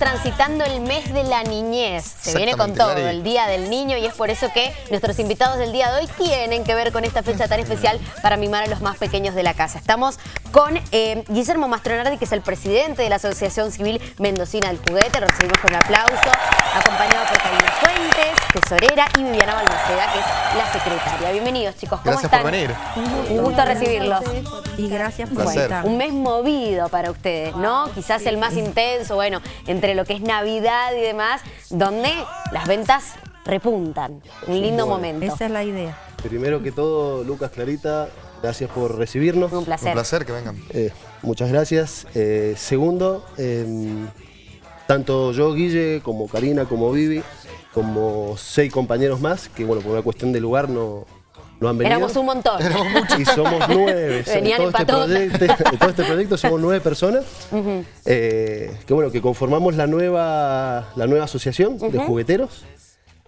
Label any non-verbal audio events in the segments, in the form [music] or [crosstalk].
transitando el mes de la niñez. Se viene con todo, el Día del Niño, y es por eso que nuestros invitados del día de hoy tienen que ver con esta fecha tan especial para mimar a los más pequeños de la casa. Estamos con eh, Guillermo Mastronardi, que es el presidente de la Asociación Civil Mendocina del Juguete. Lo recibimos con un aplauso, acompañado por tesorera, y Viviana Balmaceda, que es la secretaria. Bienvenidos, chicos. ¿Cómo gracias están? por venir. Un gusto recibirlos. Y gracias por bueno, Un mes movido para ustedes, ¿no? Quizás el más intenso, bueno, entre lo que es Navidad y demás, donde las ventas repuntan. Un lindo momento. Esa es la idea. Primero que todo, Lucas Clarita, gracias por recibirnos. Un placer. Un placer que vengan. Eh, muchas gracias. Eh, segundo, eh, tanto yo, Guille, como Karina, como Vivi, como seis compañeros más, que bueno, por una cuestión de lugar no, no han venido. Éramos un montón. Y somos [laughs] nueve. Venían en todo, este proyecto, [laughs] todo este proyecto somos nueve personas. eh, que bueno, que conformamos la nueva, la nueva asociación de jugueteros.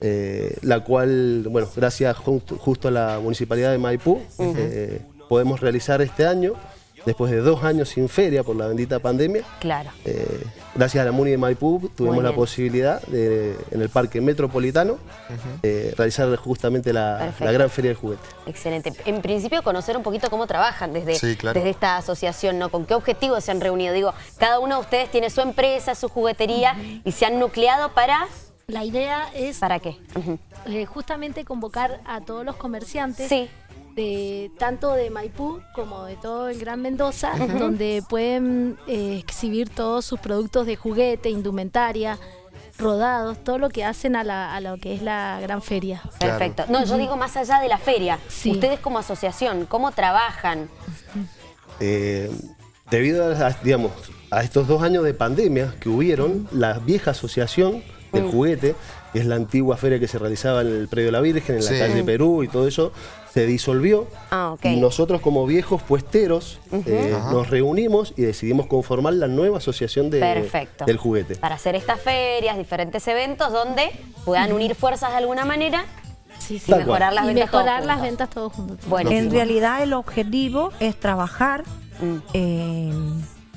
eh, la cual, bueno, gracias justo, justo a la Municipalidad de Maipú, eh, podemos realizar este año, después de dos años sin feria por la bendita pandemia. Claro. Eh, gracias a la Muni de Maipú tuvimos la posibilidad de, en el Parque Metropolitano, eh, realizar justamente la, gran feria del juguete. Excelente. En principio, conocer un poquito cómo trabajan desde, Sí, claro. desde esta asociación, ¿no? ¿Con qué objetivos se han reunido? Digo, cada uno de ustedes tiene su empresa, su juguetería y se han nucleado para... La idea es ¿Para qué? Eh, justamente convocar a todos los comerciantes, Sí. De, tanto de Maipú como de todo el Gran Mendoza, donde pueden eh, exhibir todos sus productos de juguete, indumentaria, rodados, todo lo que hacen a, la- a lo que es la gran feria. Perfecto. No, yo digo más allá de la feria. Sí. Ustedes como asociación, ¿cómo trabajan? Eh, debido a, a, digamos, a estos dos años de pandemia que hubieron, la vieja asociación del juguete, que es la antigua feria que se realizaba en el Predio de la Virgen, en la Sí. calle Perú y todo eso, se disolvió. Ah, ok. Y nosotros como viejos puesteros eh, nos reunimos y decidimos conformar la nueva asociación de- Perfecto. del juguete. Para hacer estas ferias, diferentes eventos donde puedan unir fuerzas de alguna manera Sí, y sí. Mejorar las y ventas todos mejorar las ventas todos juntos. Bueno, En realidad el objetivo es trabajar, Mm. eh,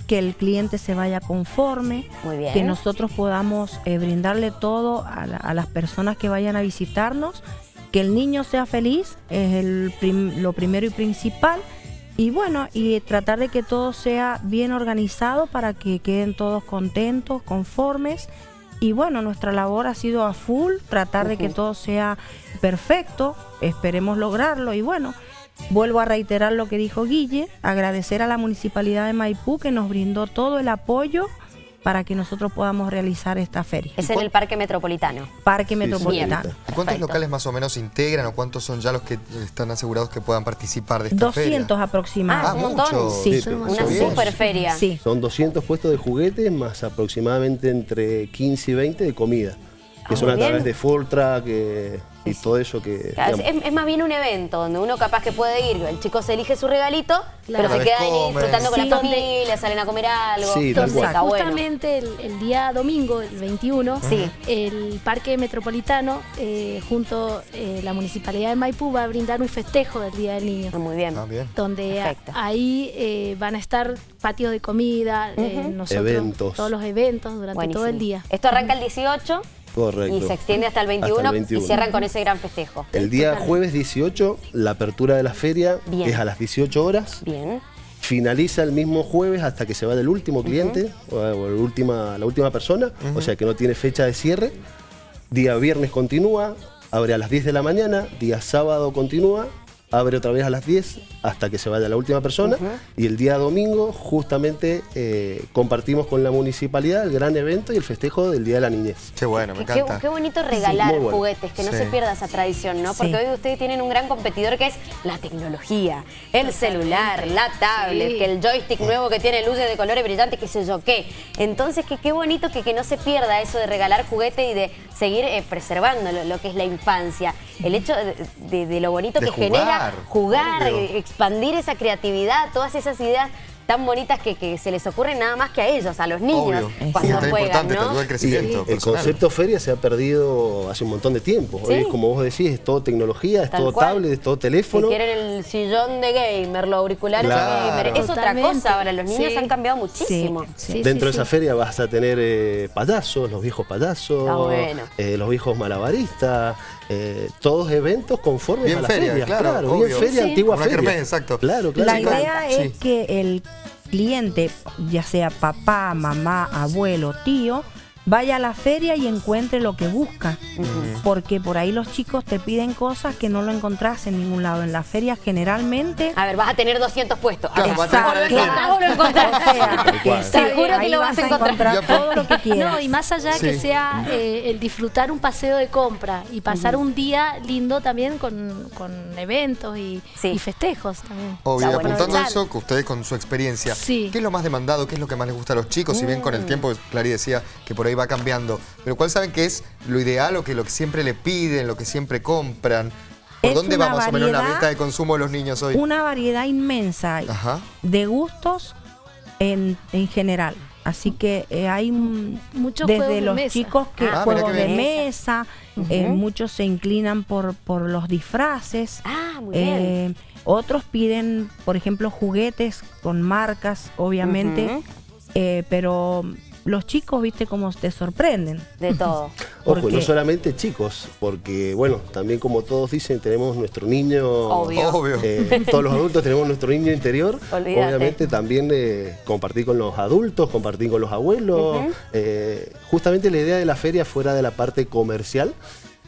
que el cliente se vaya conforme, Muy bien. que nosotros podamos eh, brindarle todo a, la- a las personas que vayan a visitarnos, que el niño sea feliz, es el prim- lo primero y principal. Y bueno, y tratar de que todo sea bien organizado para que queden todos contentos, conformes. Y bueno, nuestra labor ha sido a full, tratar de que todo sea perfecto, esperemos lograrlo. Y bueno, vuelvo a reiterar lo que dijo Guille, agradecer a la Municipalidad de Maipú que nos brindó todo el apoyo para que nosotros podamos realizar esta feria. Es en el Parque Metropolitano. Parque sí, Metropolitano. ¿Y cuántos Perfecto. locales más o menos integran o cuántos son ya los que están asegurados que puedan participar de esta 200 feria? Ah, aproximadamente. es un montón. mucho. Sí, pero Una bien. super feria. Sí. Son 200 puestos de juguetes más aproximadamente entre 15 y 20 de comida. Que Ah, son a través de full track eh, y todo eso que... Claro, es, es más bien un evento donde uno capaz que puede ir, el chico se elige su regalito, pero se queda ahí disfrutando con la familia, salen a comer algo. Sí, Entonces, cual. está bueno. Justamente el, el día domingo, el 21, Sí. el Parque Metropolitano, eh, junto a la Municipalidad de Maipú, va a brindar un festejo del Día del Niño. Ah, Muy bien. Ah, bien. donde a- ahí eh, van a estar patios de comida, eh, Ujú. nosotros, Eventos. todos los eventos durante Buenísimo. todo el día. Esto arranca el 18 Correcto. y se extiende hasta el 21, Hasta el 21. y cierran con ese gran festejo. El día jueves 18, la apertura de la feria Bien. es a las 18 horas. Bien. Finaliza el mismo jueves hasta que se vaya el último cliente o, o la, última, la última persona, o sea que no tiene fecha de cierre. Día viernes continúa, abre a las 10 de la mañana, día sábado continúa, abre otra vez a las 10 hasta que se vaya la última persona. Y el día domingo justamente eh, compartimos con la municipalidad el gran evento y el festejo del Día de la Niñez. Qué bueno, me Qué, qué- encanta. qué bonito regalar bueno. juguetes, que no Sí. se pierda esa tradición, ¿no? Porque Sí. hoy ustedes tienen un gran competidor que es la tecnología, el celular, la tablet, Sí. que el joystick nuevo que tiene luces de colores brillantes, qué sé yo qué. Entonces, que qué bonito que, que no se pierda eso de regalar juguete y de seguir eh, preservando lo, lo que es la infancia. El hecho de, de- de lo bonito De que jugar, genera jugar, obvio. expandir esa creatividad, todas esas ideas tan bonitas que, que se les ocurren nada más que a ellos, a los niños, Obvio. cuando tan juegan, ¿no? al crecimiento El personal. concepto feria se ha perdido hace un montón de tiempo. Hoy, Sí. como vos decís, es todo tecnología, es Tal todo cual. tablet, es todo Si teléfono. quieren el sillón de gamer, los auriculares Claro. de gamer, es otra cosa ahora, los niños Sí. han cambiado muchísimo. Sí. Sí, Dentro sí, de esa sí. feria vas a tener eh, payasos, los viejos payasos, Está bueno. eh, los viejos malabaristas, eh, todos eventos conformes Bien a la feria, feria. claro, bien obvio. feria, Sí. antigua Una feria. kermés, exacto. Claro, claro. La claro. idea Sí. es que el cliente, ya sea papá, mamá, abuelo, tío, vaya a la feria y encuentre lo que busca. Porque por ahí los chicos te piden cosas que no lo encontrás en ningún lado. En la feria generalmente... A ver, vas a tener 200 puestos. Claro, Ok. va a tener O lo 40. encontrás o lo encontrás. O sea, Seguro que lo vas a encontrar. Todo lo que quieras. No, y más allá Sí. que sea eh, el disfrutar un paseo de compra y pasar un día lindo también con, con eventos y, Sí. y festejos también. Obvio, bueno apuntando a eso, que ustedes con su experiencia, Sí. ¿qué es lo más demandado? ¿Qué es lo que más les gusta a los chicos? Si bien con Mm. el tiempo, Clary decía que por ahí va cambiando, pero ¿cuál saben que es lo ideal o que lo que siempre le piden, lo que siempre compran? ¿Por Es dónde va más o menos la variedad- meta de consumo de los niños hoy? Una variedad inmensa Ajá. de gustos en, en general. Así que eh, hay Muchos desde juegos de los mesa. chicos que Ah, juegos de bien. mesa, eh, muchos se inclinan por, por los disfraces. Ah, muy bien. Eh, otros piden, por ejemplo, juguetes con marcas, obviamente, eh, pero los chicos, viste, cómo te sorprenden. De todo. [laughs] Ojo, no solamente chicos, porque bueno, también como todos dicen, tenemos nuestro niño. Obvio. Obvio. eh, [laughs] todos los adultos tenemos nuestro niño interior. Olvídate. Obviamente también eh, compartir con los adultos, compartir con los abuelos. Eh, justamente la idea de la feria fuera de la parte comercial.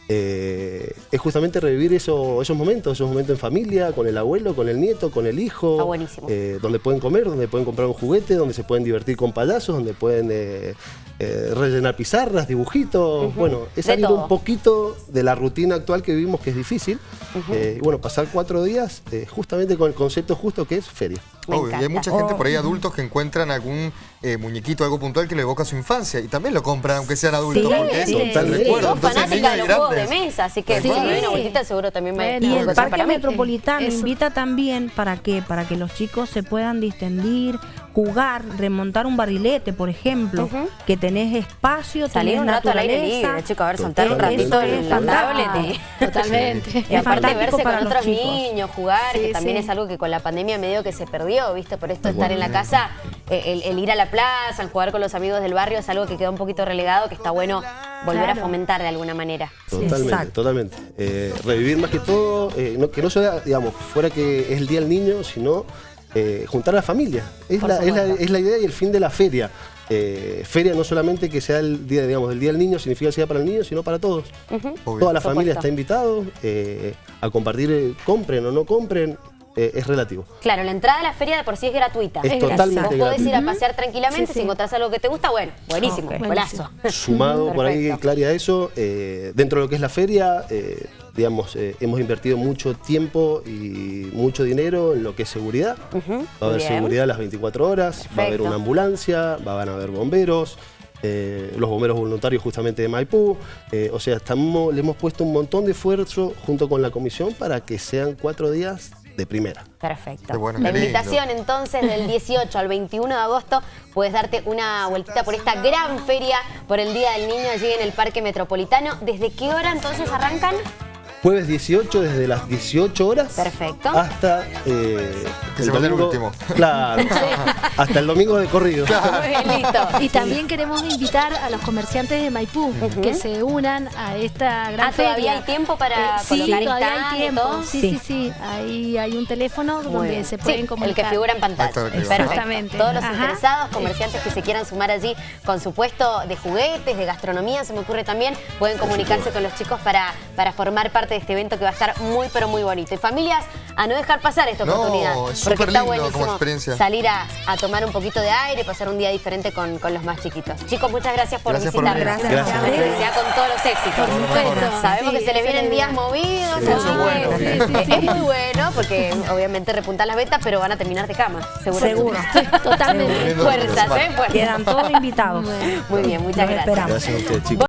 Eh, es justamente revivir eso- esos momentos, esos momentos en familia, con el abuelo, con el nieto, con el hijo, eh, donde pueden comer, donde pueden comprar un juguete, donde se pueden divertir con payasos, donde pueden eh, rellenar pizarras, dibujitos. Bueno, es De salir todo. un poquito de la rutina actual que vivimos, que es difícil. Y bueno, pasar cuatro días justamente con el concepto justo que es feria. Obvio, y hay mucha gente Oh. por ahí, adultos, que encuentran algún eh, muñequito, algo puntual que le evoca su infancia. Y también lo compran, aunque sean adultos, Sí, porque sí, es sí. un Totalmente. recuerdo. Entonces, fanática de los juegos de mesa, así que Tal si me doy una vueltita seguro también me Bueno. Y el Parque. Metropolitano Eso. invita también, ¿para qué? Para que los chicos se puedan distendir, jugar, remontar un barrilete, por ejemplo, que tenés espacio, Salir tenés un rato al aire libre, chico, a ver, soltar un ratito en la tablet y... Totalmente. Y aparte verse con otros chicos. niños, jugar, que también sí. es algo que con la pandemia medio que se perdió, ¿viste? Por esto estar en la casa, eh, el, el ir a la plaza, el jugar con los amigos del barrio es algo que quedó un poquito relegado, que está bueno volver a fomentar de alguna manera. Totalmente, Exacto. totalmente. Eh, revivir más que todo, eh, no- que no sea, digamos, fuera que es el Día del Niño, sino eh, juntar a la familia. Es la, es, la, es la idea y el fin de la feria. Eh, feria no solamente que sea el día, digamos, el día del niño, significa que sea para el niño, sino para todos. Toda la familia está invitado eh, a compartir, compren o no compren, eh, es relativo. Claro, la entrada a la feria de por sí es gratuita. Es Es totalmente Vos podés ir a pasear tranquilamente, Sí, si sí. encontrás algo que te gusta, bueno, buenísimo, Ok. golazo. Sumado por ahí. Claria, a eso, eh, dentro de lo que es la feria, eh, digamos, eh, hemos invertido mucho tiempo y mucho dinero en lo que es seguridad. Va a haber bien. seguridad las 24 horas, va a haber una ambulancia, van a haber bomberos, eh, los bomberos voluntarios justamente de Maipú. eh, o sea, estamos, le hemos puesto un montón de esfuerzo junto con la comisión para que sean cuatro días de primera. Perfecto. Qué bueno, la lindo. invitación entonces del [laughs] 18 al 21 de agosto puedes darte una vueltita por esta gran feria por el Día del Niño allí en el Parque Metropolitano. ¿Desde qué hora entonces arrancan? Jueves 18 desde las 18 horas Perfecto. hasta eh, Que se vaya el último. [laughs] Claro, hasta el domingo de corrido. [laughs] Listo. Y también queremos invitar a los comerciantes de Maipú que se unan a esta gran Ah, ¿todavía hay tiempo para Eh, sí, colocar todavía hay tiempo. Sí, Sí. sí, sí. Ahí hay un teléfono Muy donde bien. se Sí, pueden el comunicar. que figura en pantalla. Exactamente. Todos los Ajá. interesados, comerciantes que se quieran sumar allí con su puesto de juguetes, de gastronomía, se me ocurre también, pueden comunicarse con los chicos para, para formar parte de este evento que va a estar muy, pero muy bonito. Y familias, a no dejar pasar esta No, oportunidad. es súper está lindo como experiencia. salir a, a tomar un poquito de aire, pasar un día diferente con, con los más chiquitos. Chicos, muchas gracias por Gracias visitarnos. Gracias. Sea con todos los éxitos. Supuesto. Sabemos Sí, que se les vienen días movidos. Sí, eso bueno. Sí. Es muy bueno porque obviamente repuntan las ventas, pero van a terminar de cama. Seguro. Seguro. [laughs] Totalmente. Fuerzas, ¿eh? Fuerzas. Quedan todos invitados. Muy bien, muchas gracias. esperamos. Gracias a ustedes, chicos.